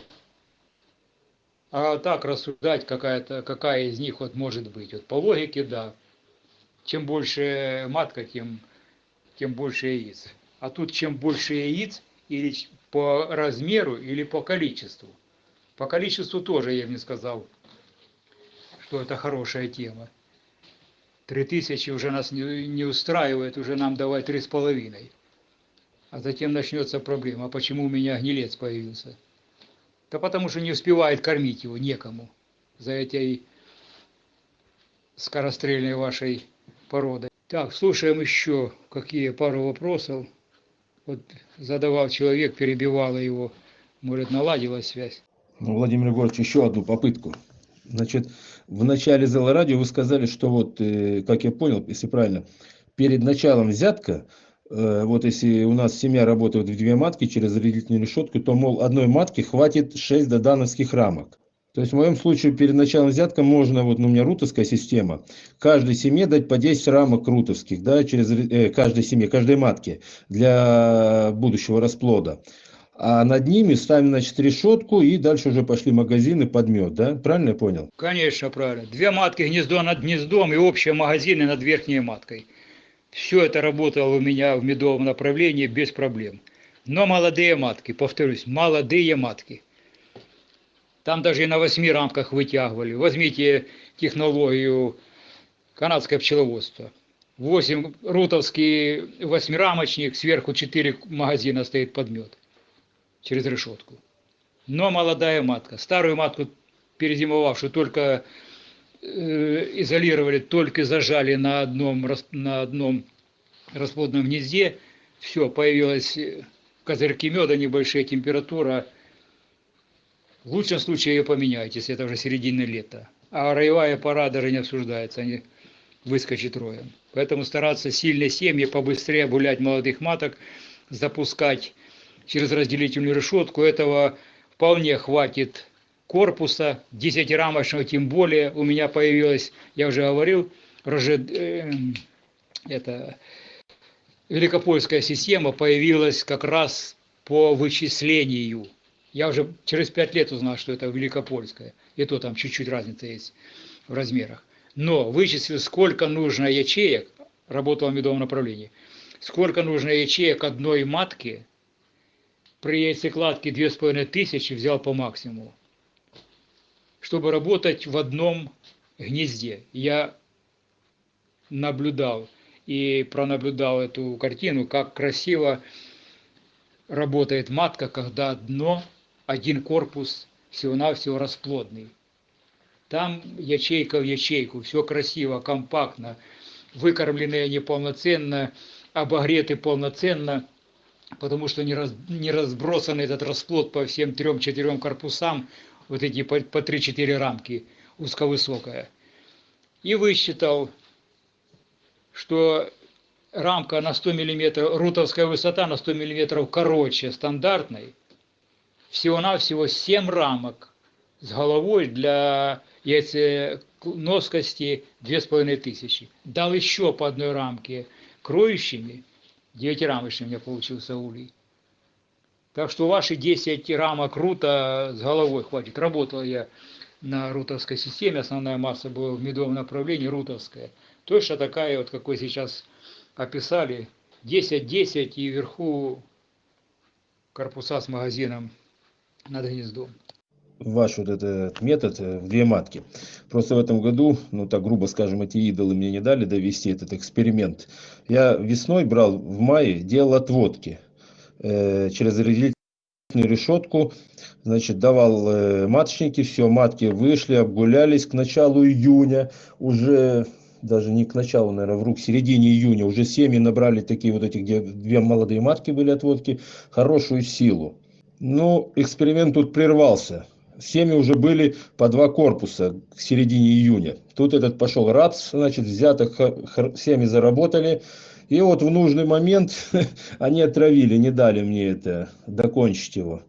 А так рассуждать, какая-то, какая из них вот может быть. Вот по логике, да, чем больше матка, тем, тем больше яиц. А тут чем больше яиц, или по размеру, или по количеству. По количеству тоже я не сказал, что это хорошая тема. Три тысячи уже нас не, не устраивает, уже нам давай три с половиной. А затем начнется проблема, почему у меня гнилец появился? Да потому что не успевает кормить его некому за этой скорострельной вашей породы. Так, слушаем еще какие пару вопросов. Вот задавал человек, перебивала его. Может, наладилась связь? Ну, Владимир Егорович, еще одну попытку. Значит, в начале зала радио вы сказали, что вот, э, как я понял, если правильно, перед началом взятка, э, вот если у нас семья работает в две матки через разделительную решетку, то, мол, одной матки хватит 6 додановских рамок. То есть в моем случае перед началом взятка можно, вот ну, у меня рутовская система, каждой семье дать по 10 рамок рутовских, да, через э, каждой семье, каждой матке для будущего расплода. А над ними ставим, значит, решетку и дальше уже пошли магазины под мед, да? Правильно я понял? Конечно, правильно. Две матки гнездо над гнездом и общие магазины над верхней маткой. Все это работало у меня в медовом направлении без проблем. Но молодые матки, повторюсь, молодые матки. Там даже и на восьми рамках вытягивали. Возьмите технологию канадское пчеловодство. 8 рутовский восьмирамочник, сверху 4 магазина стоит под мед через решетку. Но молодая матка, старую матку, перезимовавшую, только э, изолировали, только зажали на одном, на одном расплодном гнезде, все, появилась козырьки меда, небольшая температура. В лучшем случае ее поменяйте, если это уже середина лета. А роевая пора даже не обсуждается, они выскочат роем. Поэтому стараться сильные семьи побыстрее обулять молодых маток, запускать через разделительную решетку. Этого вполне хватит корпуса, 10-рамочного тем более. У меня появилась, я уже говорил, э, это, великопольская система появилась как раз по вычислению. Я уже через 5 лет узнал, что это великопольская. И то там чуть-чуть разница есть в размерах. Но вычислил, сколько нужно ячеек, работал в медовом направлении, сколько нужно ячеек одной матки при яйцекладке 2500 взял по максимуму, чтобы работать в одном гнезде. Я наблюдал и пронаблюдал эту картину, как красиво работает матка, когда одно, один корпус всего-навсего расплодный. Там ячейка в ячейку, все красиво, компактно, выкормленные неполноценно, обогреты полноценно – потому что не, раз, не разбросан этот расплод по всем трем-четырем корпусам, вот эти по, по 3-4 рамки, узковысокая. И высчитал, что рамка на 100 мм, рутовская высота на 100 мм короче стандартной, всего-навсего 7 рамок с головой для яйценоскости 2500. Дал еще по одной рамке кроющими – Девятирамочный у меня получился улей. Так что ваши 10 рамок рута с головой хватит. Работал я на рутовской системе, основная масса была в медовом направлении, рутовская. Точно такая, вот какой сейчас описали, 10-10 и вверху корпуса с магазином над гнездом ваш вот этот метод э, в две матки. Просто в этом году, ну так грубо скажем, эти идолы мне не дали довести этот эксперимент. Я весной брал, в мае делал отводки э, через разделительную решетку, значит, давал э, маточники, все, матки вышли, обгулялись к началу июня, уже даже не к началу, наверное, в рук, середине июня, уже семьи набрали такие вот эти, где две молодые матки были отводки, хорошую силу. Ну, эксперимент тут прервался семьи уже были по два корпуса к середине июня. Тут этот пошел рапс, значит, взятых семьи заработали. И вот в нужный момент они отравили, не дали мне это докончить его.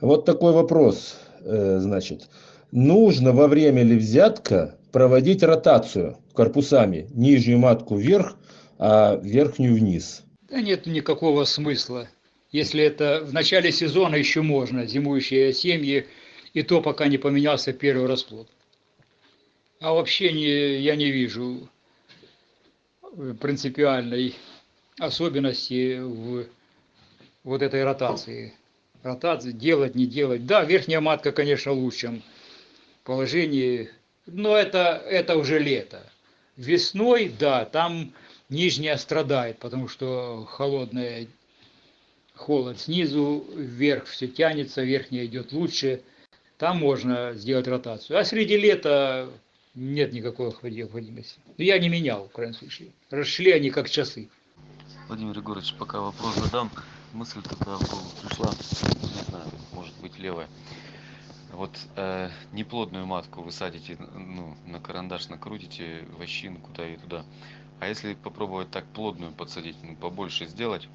Вот такой вопрос, э, значит. Нужно во время ли взятка проводить ротацию корпусами? Нижнюю матку вверх, а верхнюю вниз. Да нет никакого смысла. Если это в начале сезона еще можно, зимующие семьи и то пока не поменялся первый расплод. А вообще не, я не вижу принципиальной особенности в вот этой ротации. Ротации делать, не делать. Да, верхняя матка, конечно, в лучшем положении, но это, это уже лето. Весной, да, там нижняя страдает, потому что холодная холод снизу, вверх все тянется, верхняя идет лучше – там можно сделать ротацию. А среди лета нет никакой необходимости. Но я не менял, в крайнем случае. Расшли они как часы. Владимир Егорович, пока вопрос задам, мысль такая пришла, не знаю, может быть левая. Вот э, неплодную матку вы садите, ну, на карандаш накрутите, вощину куда и туда. А если попробовать так плодную подсадить, ну, побольше сделать,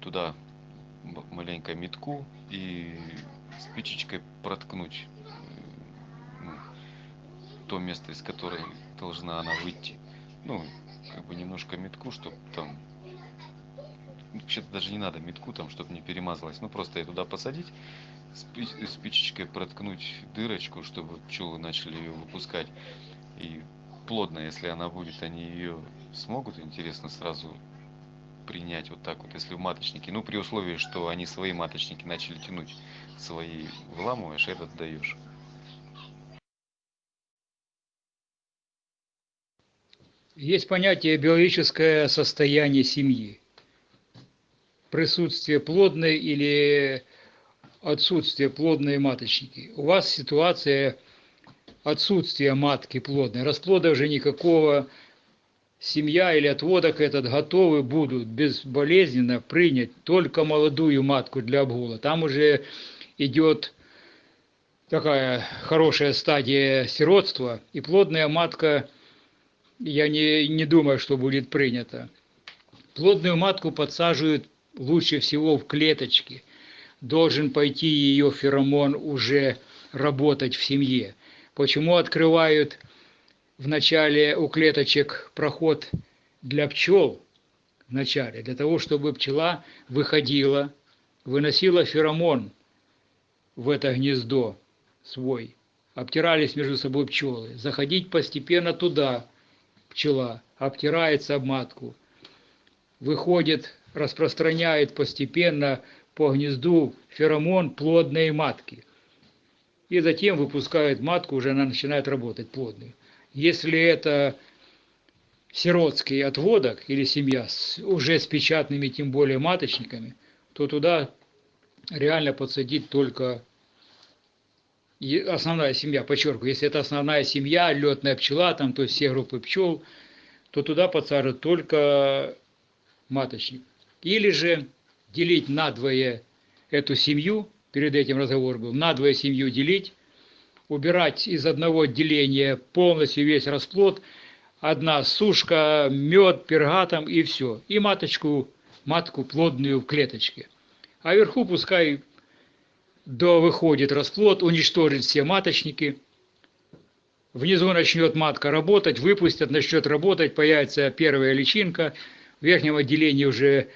туда маленько метку и спичечкой проткнуть то место, из которой должна она выйти. Ну, как бы немножко метку, чтобы там вообще-то даже не надо метку там, чтобы не перемазалась. Ну, просто ее туда посадить, спи- спичечкой проткнуть дырочку, чтобы пчелы начали ее выпускать. И плотно, если она будет, они ее смогут, интересно, сразу принять вот так вот, если в маточнике. Ну, при условии, что они свои маточники начали тянуть, свои выламываешь, этот даешь. Есть понятие биологическое состояние семьи. Присутствие плодной или отсутствие плодной маточники. У вас ситуация отсутствия матки плодной. Расплода уже никакого. Семья или отводок этот готовы будут безболезненно принять только молодую матку для обгула. Там уже идет такая хорошая стадия сиротства, и плодная матка, я не, не думаю, что будет принята. Плодную матку подсаживают лучше всего в клеточки. Должен пойти ее феромон уже работать в семье. Почему открывают в начале у клеточек проход для пчел? В начале, для того, чтобы пчела выходила, выносила феромон в это гнездо свой. Обтирались между собой пчелы. Заходить постепенно туда пчела, обтирается об матку, выходит, распространяет постепенно по гнезду феромон плодной матки. И затем выпускает матку, уже она начинает работать плодной. Если это сиротский отводок или семья с, уже с печатными, тем более маточниками, то туда реально подсадить только основная семья, подчеркиваю, если это основная семья, летная пчела, там, то есть все группы пчел, то туда подсаживают только маточник. Или же делить надвое эту семью, перед этим разговор был, надвое семью делить, убирать из одного отделения полностью весь расплод, одна сушка, мед, пергатом и все. И маточку, матку плодную в клеточке. А вверху пускай до выходит расплод, уничтожит все маточники. Внизу начнет матка работать, выпустят, начнет работать, появится первая личинка. В верхнем отделении уже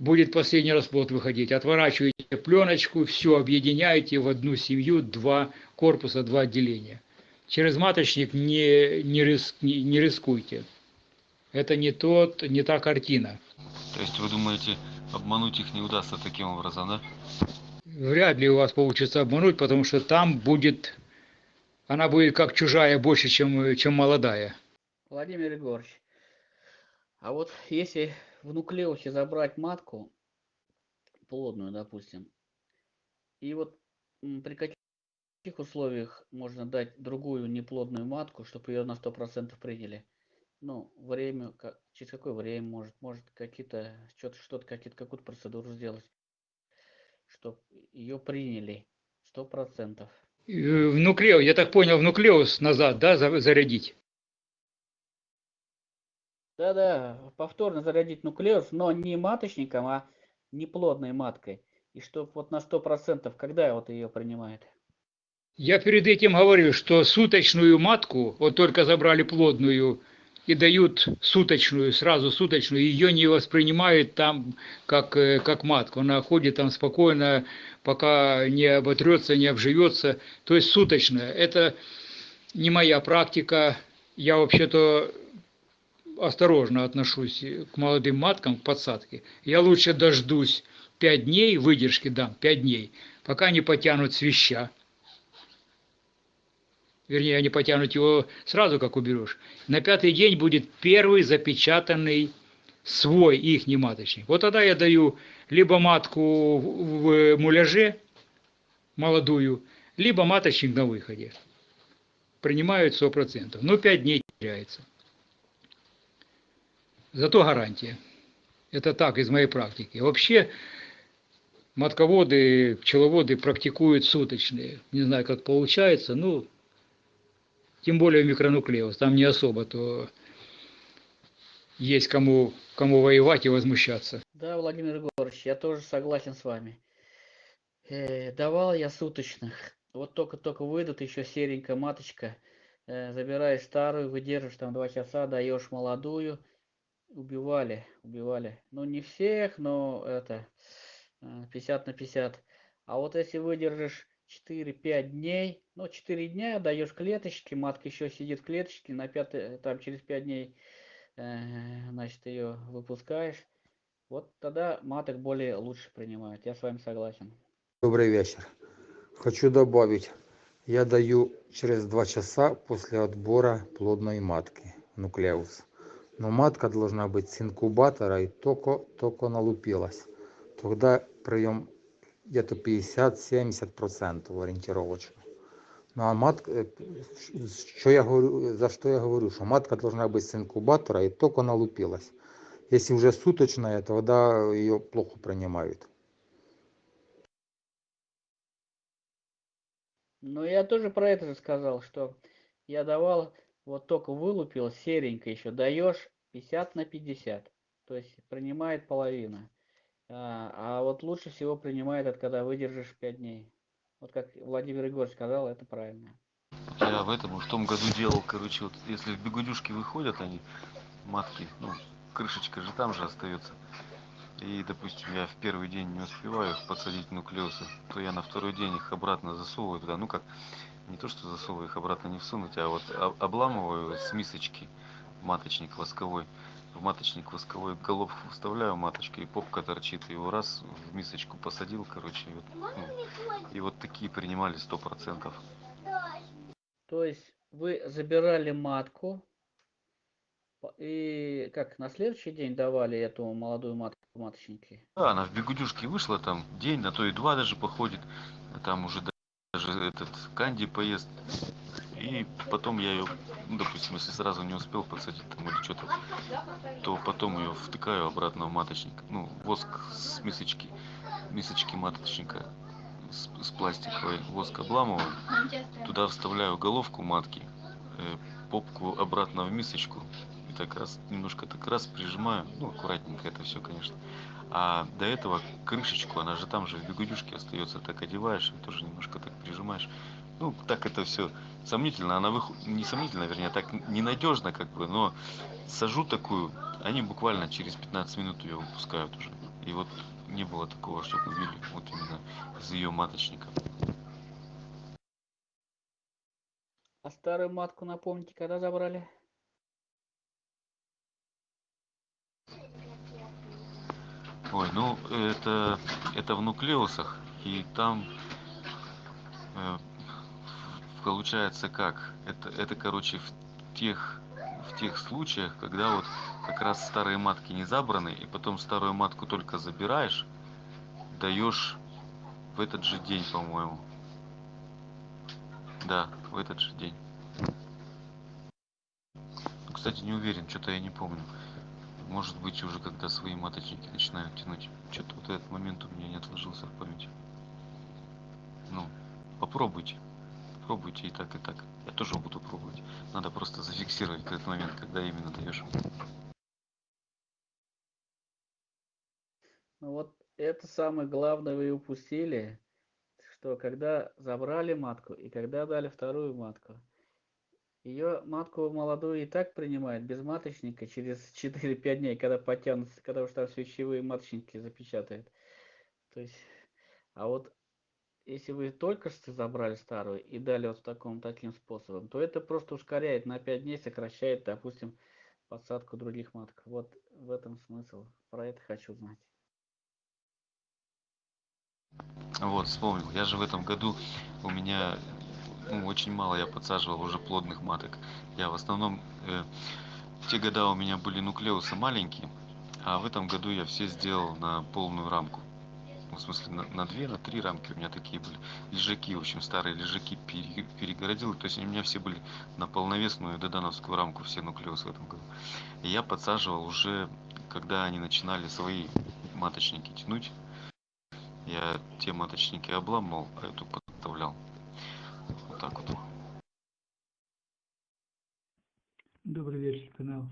будет последний расплод выходить. Отворачиваете пленочку, все объединяете в одну семью, два корпуса, два отделения. Через маточник не, не, риск, не, не рискуйте. Это не, тот, не та картина. То есть вы думаете, обмануть их не удастся таким образом, да? Вряд ли у вас получится обмануть, потому что там будет, она будет как чужая больше, чем, чем молодая. Владимир Егорович, а вот если в нуклеусе забрать матку, плодную, допустим, и вот при каких условиях можно дать другую неплодную матку, чтобы ее на 100% приняли? Ну, время, ка- через какое время может, может какие-то, что-то, что-то, какие-то, какую-то процедуру сделать, чтобы ее приняли 100%. Э, В нуклеус, я так понял, в нуклеус назад, да, за- зарядить? Да-да, повторно зарядить нуклеус, но не маточником, а неплодной маткой. И чтоб вот на 100%, когда вот ее принимает? Я перед этим говорил, что суточную матку, вот только забрали плодную и дают суточную, сразу суточную, ее не воспринимают там как, э, как матку. Она ходит там спокойно, пока не оботрется, не обживется. То есть суточная. Это не моя практика. Я вообще-то осторожно отношусь к молодым маткам, к подсадке. Я лучше дождусь 5 дней, выдержки дам 5 дней, пока не потянут свища. Вернее, они потянут его сразу, как уберешь. На пятый день будет первый запечатанный свой их маточник. Вот тогда я даю либо матку в муляже молодую, либо маточник на выходе. Принимают 100%. Ну, 5 дней теряется. Зато гарантия. Это так, из моей практики. Вообще, матководы, пчеловоды практикуют суточные. Не знаю, как получается, ну, тем более микронуклеус. Там не особо, то есть кому, кому воевать и возмущаться. Да, Владимир Егорович, я тоже согласен с вами. Э, давал я суточных. Вот только-только выйдут еще серенькая маточка. э, забираешь старую, выдержишь там два часа, даешь молодую. Убивали, убивали. Ну, не всех, но это э, 50 на 50. А вот если выдержишь 4-5 дней, ну, 4 дня даешь клеточки, матка еще сидит в клеточке, на 5, там через 5 дней, э, значит, ее выпускаешь. Вот тогда маток более лучше принимают. Я с вами согласен. Добрый вечер. Хочу добавить, я даю через два часа после отбора плодной матки, нуклеус. Но матка должна быть с инкубатора и только, только налупилась. Тогда прием где-то 50-70% ориентировочно. Ну а матка, э, что я говорю, за что я говорю, что матка должна быть с инкубатора и только налупилась. Если уже суточная, тогда ее плохо принимают. Ну, я тоже про это же сказал, что я давал, вот только вылупил, серенько еще, даешь 50 на 50. То есть принимает половина. А, а вот лучше всего принимает это, когда выдержишь 5 дней. Вот как Владимир Егорович сказал, это правильно. Я в этом, в том году делал, короче, вот если в бегудюшки выходят они, матки, ну, крышечка же там же остается. И, допустим, я в первый день не успеваю посадить нуклеусы, то я на второй день их обратно засовываю туда. Ну как, не то что засовываю их обратно не всунуть, а вот обламываю с мисочки маточник восковой. В маточник восковой головку вставляю маточка и попка торчит. Его раз в мисочку посадил, короче. И вот, ну, и вот такие принимали сто процентов. То есть вы забирали матку, и как, на следующий день давали эту молодую матку маточники? Да, она в бегудюшке вышла там день, на то и два даже походит. А там уже этот канди поест. И потом я ее, ну, допустим, если сразу не успел подсадить там или что-то, то потом ее втыкаю обратно в маточник. Ну, воск с мисочки, мисочки маточника с, с пластиковой. Воск обламываю, туда вставляю головку матки, э, попку обратно в мисочку, так раз немножко так раз прижимаю. Ну аккуратненько это все конечно а до этого крышечку она же там же в бегудюшке остается так одеваешь и тоже немножко так прижимаешь. Ну так это все сомнительно. Она выходит не сомнительно вернее так ненадежно как бы но сажу такую они буквально через 15 минут ее выпускают уже. И вот не было такого чтобы убили вот именно из ее маточника. А старую матку напомните когда забрали Ой, ну это, это в нуклеусах, и там э, получается как? Это, это короче в тех, в тех случаях, когда вот как раз старые матки не забраны, и потом старую матку только забираешь, даешь в этот же день, по-моему. Да, в этот же день. Кстати, не уверен, что-то я не помню может быть уже когда свои маточники начинают тянуть. Что-то вот этот момент у меня не отложился в памяти. Ну попробуйте. Пробуйте и так и так. Я тоже буду пробовать. Надо просто зафиксировать этот момент когда именно даешь. Ну вот это самое главное вы упустили что когда забрали матку и когда дали вторую матку ее матку молодую и так принимают без маточника через 4-5 дней, когда потянутся, когда уж там свечевые маточники запечатают. То есть, а вот если вы только что забрали старую и дали вот таком таким способом, то это просто ускоряет на 5 дней, сокращает, допустим, посадку других маток. Вот в этом смысл. Про это хочу знать. Вот, вспомнил. Я же в этом году у меня ну, очень мало я подсаживал уже плодных маток. Я в основном, э, в те года у меня были нуклеусы маленькие, а в этом году я все сделал на полную рамку. Ну, в смысле, на, на две, на три рамки у меня такие были. Лежаки, в общем, старые лежаки пере, перегородил. То есть у меня все были на полновесную додановскую рамку, все нуклеусы в этом году. И я подсаживал уже, когда они начинали свои маточники тянуть. Я те маточники обламывал, а эту подставлял так вот. Добрый вечер, канал.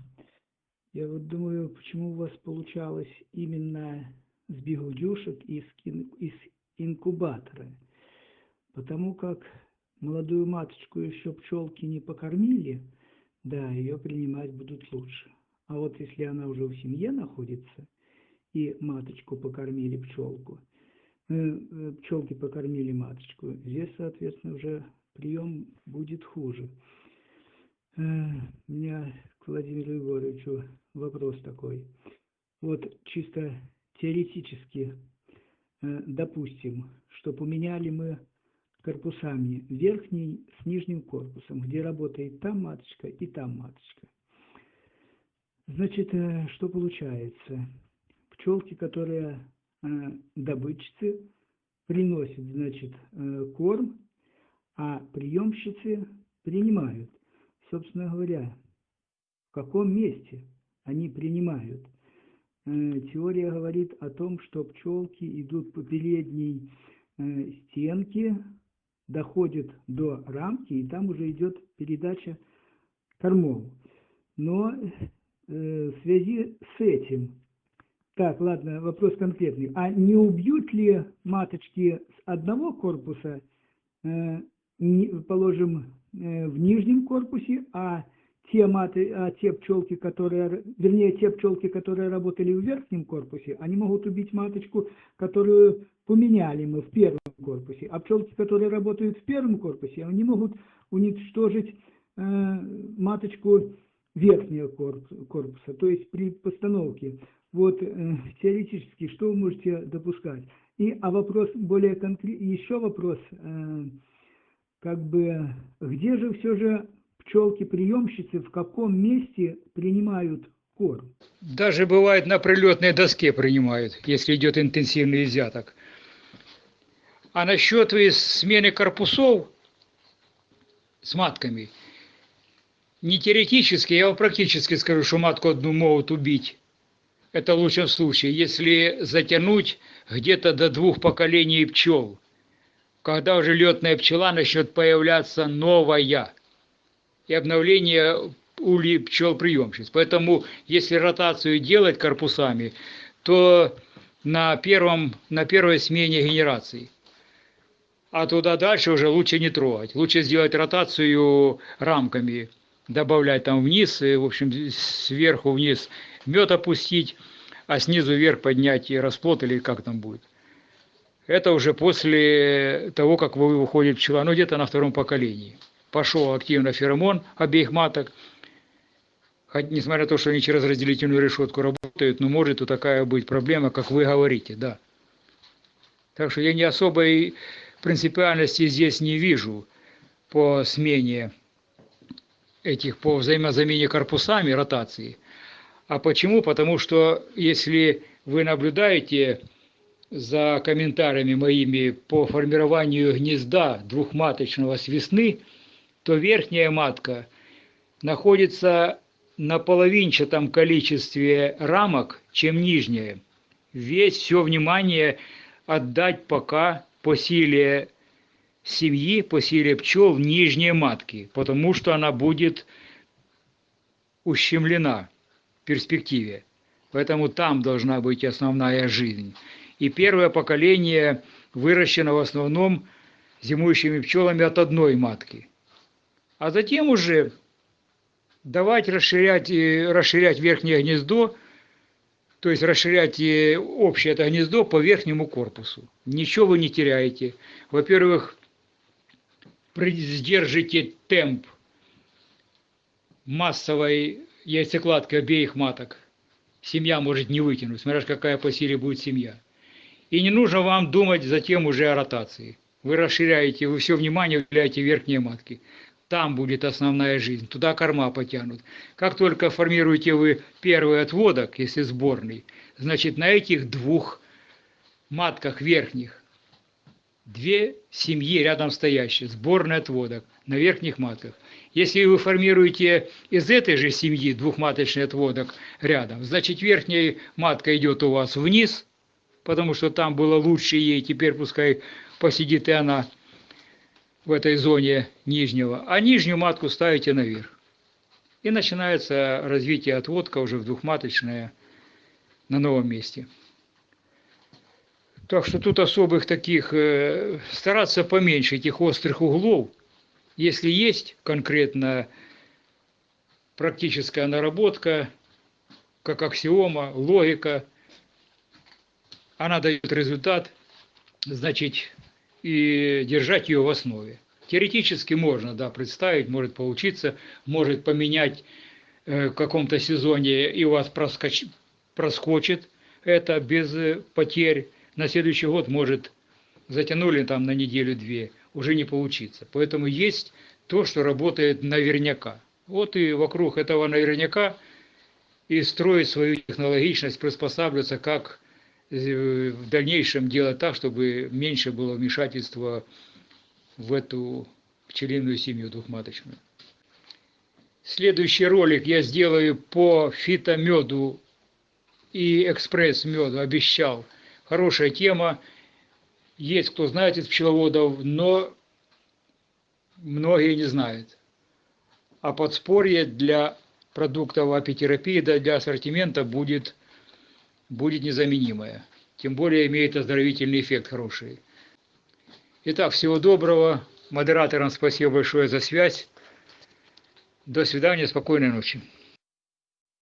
Я вот думаю, почему у вас получалось именно с бигудюшек из, из инкубатора. Потому как молодую маточку еще пчелки не покормили, да, ее принимать будут лучше. А вот если она уже в семье находится, и маточку покормили пчелку, э, э, пчелки покормили маточку, здесь, соответственно, уже прием будет хуже. Э, у меня к Владимиру Егоровичу вопрос такой. Вот чисто теоретически, э, допустим, что поменяли мы корпусами верхний с нижним корпусом, где работает там маточка и там маточка. Значит, э, что получается? Пчелки, которые добытчицы, приносят, значит, корм, а приемщицы принимают. Собственно говоря, в каком месте они принимают? Теория говорит о том, что пчелки идут по передней стенке доходит до рамки, и там уже идет передача кормов. Но э, в связи с этим, так, ладно, вопрос конкретный, а не убьют ли маточки с одного корпуса, э, положим, э, в нижнем корпусе, а те, маты, а те пчелки, которые, вернее, те пчелки, которые работали в верхнем корпусе, они могут убить маточку, которую поменяли мы в первом корпусе. А пчелки, которые работают в первом корпусе, они могут уничтожить э, маточку верхнего корпуса, то есть при постановке. Вот э, теоретически, что вы можете допускать? И, а вопрос более конкретный, еще вопрос, э, как бы, где же все же пчелки-приемщицы в каком месте принимают корм? Даже бывает на прилетной доске принимают, если идет интенсивный изъяток. А насчет смены корпусов с матками, не теоретически, я вам практически скажу, что матку одну могут убить. Это в лучшем случае, если затянуть где-то до двух поколений пчел. Когда уже летная пчела начнет появляться новая и обновление улей пчел-приемщиц. Поэтому, если ротацию делать корпусами, то на, первом, на первой смене генерации. А туда дальше уже лучше не трогать. Лучше сделать ротацию рамками, добавлять там вниз, и, в общем, сверху вниз мед опустить, а снизу вверх поднять и расплод или как там будет. Это уже после того, как вы выходит пчела, ну где-то на втором поколении пошел активно феромон обеих маток, хоть, несмотря на то, что они через разделительную решетку работают, но может и такая быть проблема, как вы говорите, да. Так что я не особой принципиальности здесь не вижу по смене этих, по взаимозамене корпусами, ротации. А почему? Потому что если вы наблюдаете за комментариями моими по формированию гнезда двухматочного с весны, то верхняя матка находится на половинчатом количестве рамок, чем нижняя. Весь все внимание отдать пока по силе семьи, по силе пчел нижней матки, потому что она будет ущемлена в перспективе. Поэтому там должна быть основная жизнь. И первое поколение выращено в основном зимующими пчелами от одной матки – а затем уже давать расширять, расширять верхнее гнездо, то есть расширять общее это гнездо по верхнему корпусу. Ничего вы не теряете. Во-первых, сдержите темп массовой яйцекладки обеих маток. Семья может не вытянуть, смотря какая по силе будет семья. И не нужно вам думать затем уже о ротации. Вы расширяете, вы все внимание уделяете верхние матки там будет основная жизнь, туда корма потянут. Как только формируете вы первый отводок, если сборный, значит на этих двух матках верхних две семьи рядом стоящие, сборный отводок на верхних матках. Если вы формируете из этой же семьи двухматочный отводок рядом, значит верхняя матка идет у вас вниз, потому что там было лучше ей, теперь пускай посидит и она в этой зоне нижнего, а нижнюю матку ставите наверх. И начинается развитие отводка уже в двухматочное на новом месте. Так что тут особых таких, э, стараться поменьше этих острых углов Если есть конкретно практическая наработка, как аксиома, логика, она дает результат, значит, и держать ее в основе. Теоретически можно, да, представить, может получиться, может поменять э, в каком-то сезоне и у вас проскоч, проскочит это без э, потерь. На следующий год может затянули там на неделю-две, уже не получится. Поэтому есть то, что работает наверняка. Вот и вокруг этого наверняка и строить свою технологичность, приспосабливаться, как в дальнейшем делать так, чтобы меньше было вмешательства в эту пчелиную семью двухматочную. Следующий ролик я сделаю по фитомеду и экспресс-меду, обещал. Хорошая тема. Есть кто знает из пчеловодов, но многие не знают. А подспорье для продуктов апитерапии, для ассортимента будет, будет незаменимое. Тем более имеет оздоровительный эффект хороший. Итак, всего доброго. Модераторам спасибо большое за связь. До свидания, спокойной ночи.